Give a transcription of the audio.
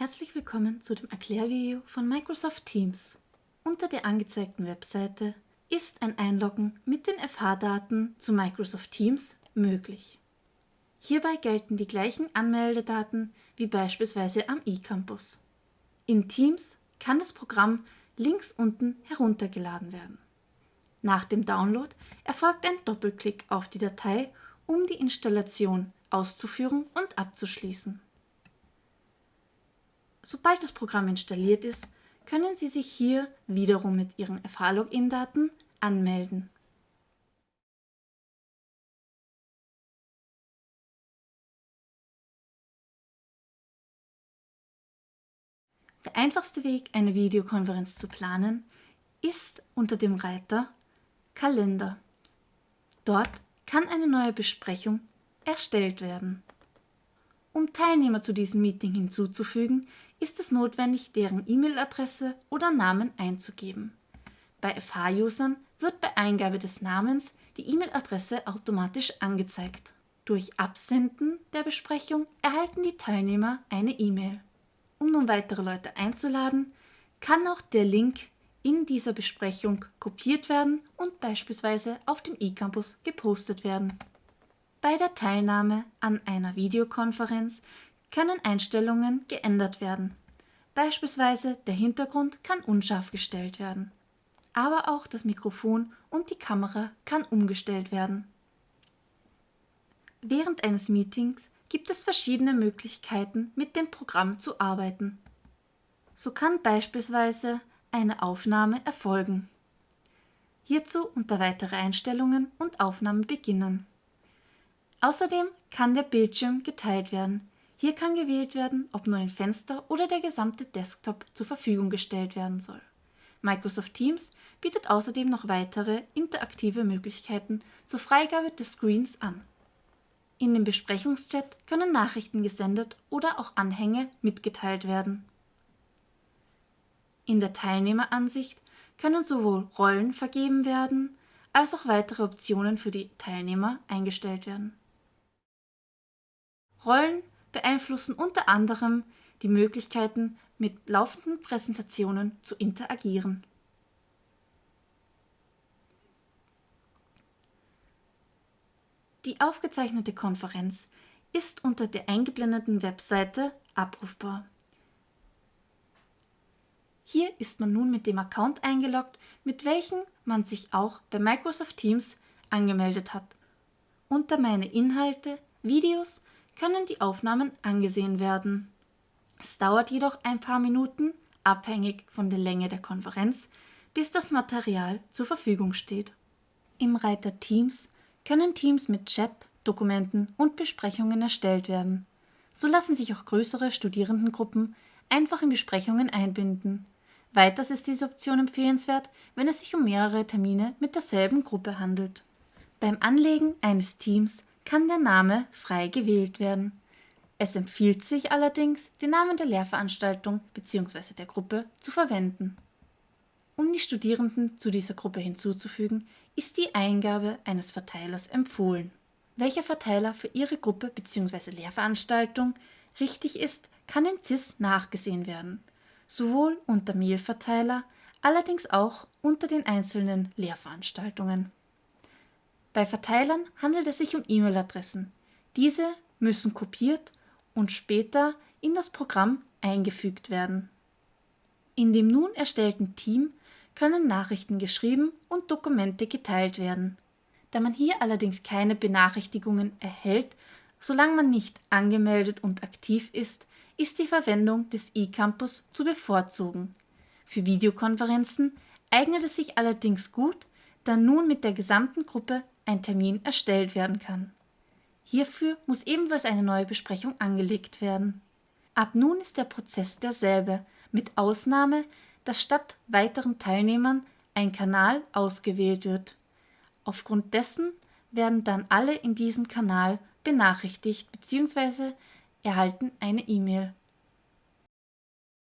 Herzlich willkommen zu dem Erklärvideo von Microsoft Teams. Unter der angezeigten Webseite ist ein Einloggen mit den FH-Daten zu Microsoft Teams möglich. Hierbei gelten die gleichen Anmeldedaten wie beispielsweise am eCampus. In Teams kann das Programm links unten heruntergeladen werden. Nach dem Download erfolgt ein Doppelklick auf die Datei, um die Installation auszuführen und abzuschließen. Sobald das Programm installiert ist, können Sie sich hier wiederum mit Ihren FH-Login-Daten anmelden. Der einfachste Weg, eine Videokonferenz zu planen, ist unter dem Reiter Kalender. Dort kann eine neue Besprechung erstellt werden. Um Teilnehmer zu diesem Meeting hinzuzufügen, ist es notwendig, deren E-Mail-Adresse oder Namen einzugeben. Bei FH-Usern wird bei Eingabe des Namens die E-Mail-Adresse automatisch angezeigt. Durch Absenden der Besprechung erhalten die Teilnehmer eine E-Mail. Um nun weitere Leute einzuladen, kann auch der Link in dieser Besprechung kopiert werden und beispielsweise auf dem eCampus gepostet werden. Bei der Teilnahme an einer Videokonferenz können Einstellungen geändert werden. Beispielsweise der Hintergrund kann unscharf gestellt werden. Aber auch das Mikrofon und die Kamera kann umgestellt werden. Während eines Meetings gibt es verschiedene Möglichkeiten, mit dem Programm zu arbeiten. So kann beispielsweise eine Aufnahme erfolgen. Hierzu unter Weitere Einstellungen und Aufnahmen beginnen. Außerdem kann der Bildschirm geteilt werden. Hier kann gewählt werden, ob nur ein Fenster oder der gesamte Desktop zur Verfügung gestellt werden soll. Microsoft Teams bietet außerdem noch weitere interaktive Möglichkeiten zur Freigabe des Screens an. In dem Besprechungschat können Nachrichten gesendet oder auch Anhänge mitgeteilt werden. In der Teilnehmeransicht können sowohl Rollen vergeben werden, als auch weitere Optionen für die Teilnehmer eingestellt werden. Rollen beeinflussen unter anderem die Möglichkeiten, mit laufenden Präsentationen zu interagieren. Die aufgezeichnete Konferenz ist unter der eingeblendeten Webseite abrufbar. Hier ist man nun mit dem Account eingeloggt, mit welchem man sich auch bei Microsoft Teams angemeldet hat. Unter Meine Inhalte, Videos können die Aufnahmen angesehen werden. Es dauert jedoch ein paar Minuten, abhängig von der Länge der Konferenz, bis das Material zur Verfügung steht. Im Reiter Teams können Teams mit Chat, Dokumenten und Besprechungen erstellt werden. So lassen sich auch größere Studierendengruppen einfach in Besprechungen einbinden. Weiters ist diese Option empfehlenswert, wenn es sich um mehrere Termine mit derselben Gruppe handelt. Beim Anlegen eines Teams kann der Name frei gewählt werden. Es empfiehlt sich allerdings, den Namen der Lehrveranstaltung bzw. der Gruppe zu verwenden. Um die Studierenden zu dieser Gruppe hinzuzufügen, ist die Eingabe eines Verteilers empfohlen. Welcher Verteiler für Ihre Gruppe bzw. Lehrveranstaltung richtig ist, kann im CIS nachgesehen werden, sowohl unter Mailverteiler, allerdings auch unter den einzelnen Lehrveranstaltungen. Bei Verteilern handelt es sich um E-Mail-Adressen. Diese müssen kopiert und später in das Programm eingefügt werden. In dem nun erstellten Team können Nachrichten geschrieben und Dokumente geteilt werden. Da man hier allerdings keine Benachrichtigungen erhält, solange man nicht angemeldet und aktiv ist, ist die Verwendung des eCampus zu bevorzugen. Für Videokonferenzen eignet es sich allerdings gut, da nun mit der gesamten Gruppe ein Termin erstellt werden kann. Hierfür muss ebenfalls eine neue Besprechung angelegt werden. Ab nun ist der Prozess derselbe, mit Ausnahme, dass statt weiteren Teilnehmern ein Kanal ausgewählt wird. Aufgrund dessen werden dann alle in diesem Kanal benachrichtigt bzw. erhalten eine E-Mail.